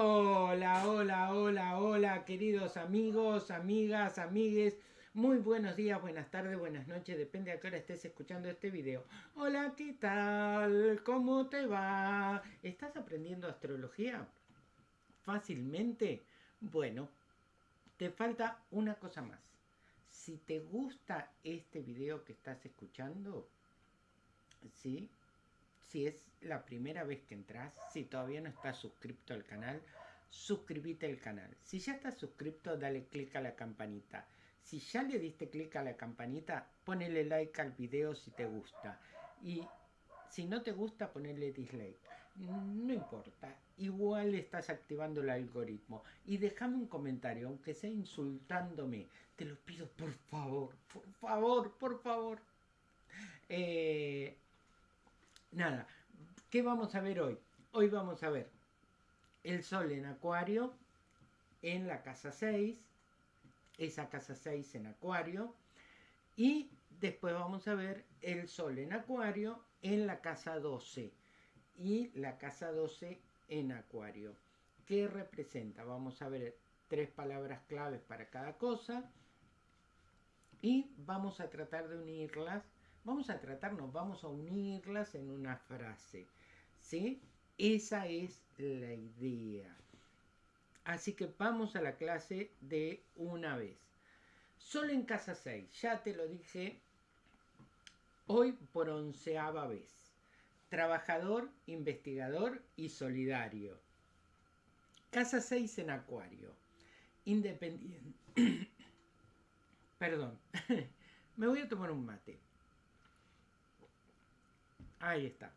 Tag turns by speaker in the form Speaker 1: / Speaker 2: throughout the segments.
Speaker 1: Hola, hola, hola, hola, queridos amigos, amigas, amigues. Muy buenos días, buenas tardes, buenas noches, depende a qué hora estés escuchando este video. Hola, ¿qué tal? ¿Cómo te va? ¿Estás aprendiendo astrología? ¿Fácilmente? Bueno, te falta una cosa más. Si te gusta este video que estás escuchando, ¿sí? Si es la primera vez que entras, si todavía no estás suscrito al canal, suscríbete al canal. Si ya estás suscrito, dale click a la campanita. Si ya le diste clic a la campanita, ponele like al video si te gusta. Y si no te gusta, ponele dislike. No importa, igual estás activando el algoritmo. Y déjame un comentario, aunque sea insultándome. Te lo pido por favor, por favor, por favor. Eh, nada, ¿qué vamos a ver hoy? Hoy vamos a ver el Sol en Acuario en la casa 6, esa casa 6 en Acuario, y después vamos a ver el Sol en Acuario en la casa 12 y la casa 12 en Acuario. ¿Qué representa? Vamos a ver tres palabras claves para cada cosa y vamos a tratar de unirlas Vamos a tratarnos, vamos a unirlas en una frase. ¿Sí? Esa es la idea. Así que vamos a la clase de una vez. Solo en casa 6, ya te lo dije hoy por onceava vez. Trabajador, investigador y solidario. Casa 6 en Acuario. Independiente. Perdón. Me voy a tomar un mate. Ahí está.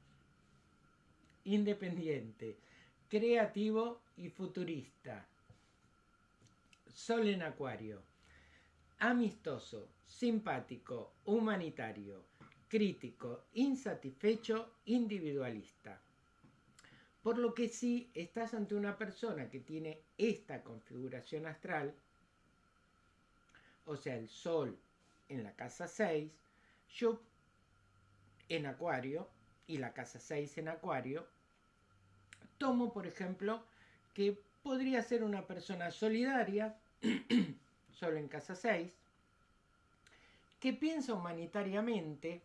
Speaker 1: Independiente, creativo y futurista. Sol en Acuario. Amistoso, simpático, humanitario, crítico, insatisfecho, individualista. Por lo que si estás ante una persona que tiene esta configuración astral, o sea, el Sol en la casa 6, yo en Acuario y la casa 6 en Acuario, tomo, por ejemplo, que podría ser una persona solidaria, solo en casa 6, que piensa humanitariamente,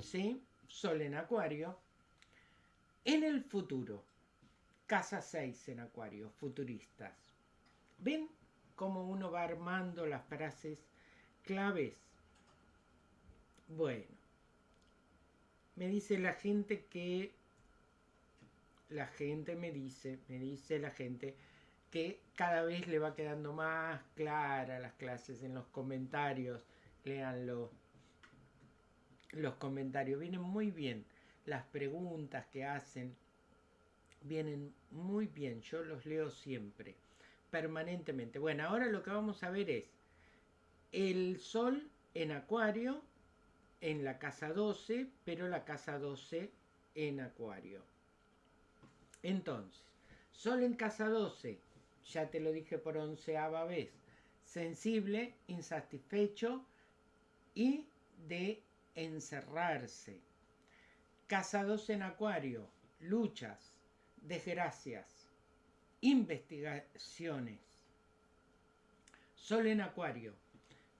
Speaker 1: ¿sí? Sol en Acuario, en el futuro, casa 6 en Acuario, futuristas. ¿Ven cómo uno va armando las frases claves? Bueno, me dice la gente que la gente me dice, me dice la gente que cada vez le va quedando más clara las clases en los comentarios. Leanlo. Los comentarios vienen muy bien. Las preguntas que hacen vienen muy bien. Yo los leo siempre, permanentemente. Bueno, ahora lo que vamos a ver es el sol en acuario en la casa 12, pero la casa 12 en Acuario. Entonces, Sol en casa 12, ya te lo dije por onceava vez, sensible, insatisfecho y de encerrarse. Casa 12 en Acuario, luchas, desgracias, investigaciones. Sol en Acuario,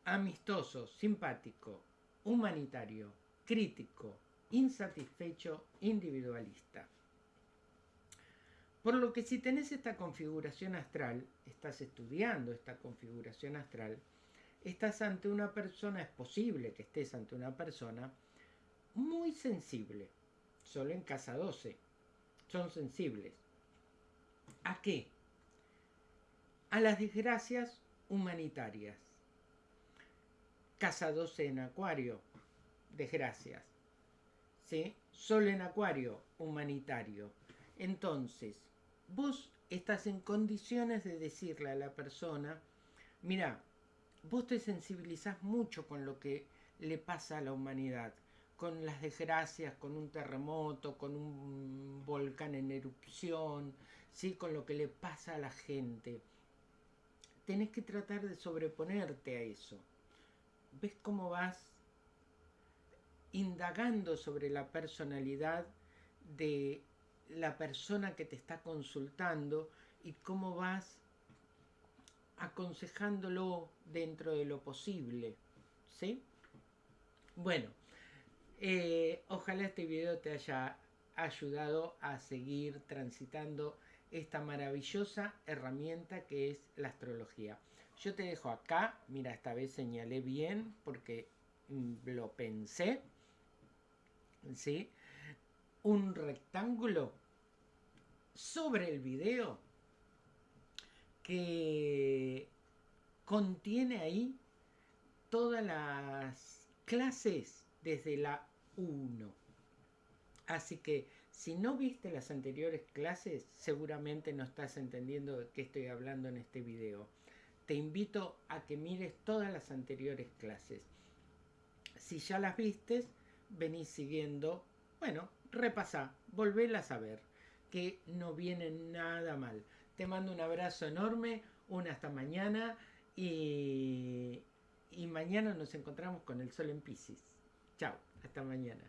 Speaker 1: amistoso, simpático, humanitario, crítico, insatisfecho, individualista. Por lo que si tenés esta configuración astral, estás estudiando esta configuración astral, estás ante una persona, es posible que estés ante una persona muy sensible, solo en casa 12, son sensibles. ¿A qué? A las desgracias humanitarias Casa 12 en Acuario, desgracias. ¿Sí? Sol en Acuario, humanitario. Entonces, vos estás en condiciones de decirle a la persona, mira, vos te sensibilizás mucho con lo que le pasa a la humanidad, con las desgracias, con un terremoto, con un volcán en erupción, ¿sí? con lo que le pasa a la gente. Tenés que tratar de sobreponerte a eso ves cómo vas indagando sobre la personalidad de la persona que te está consultando y cómo vas aconsejándolo dentro de lo posible. ¿Sí? Bueno, eh, ojalá este video te haya ayudado a seguir transitando esta maravillosa herramienta que es la astrología. Yo te dejo acá, mira, esta vez señalé bien porque mm, lo pensé, ¿sí? Un rectángulo sobre el video que contiene ahí todas las clases desde la 1. Así que si no viste las anteriores clases, seguramente no estás entendiendo de qué estoy hablando en este video. Te invito a que mires todas las anteriores clases. Si ya las vistes, venís siguiendo, bueno, repasá, volvélas a ver, que no viene nada mal. Te mando un abrazo enorme, una hasta mañana y, y mañana nos encontramos con el sol en Pisces. Chao, hasta mañana.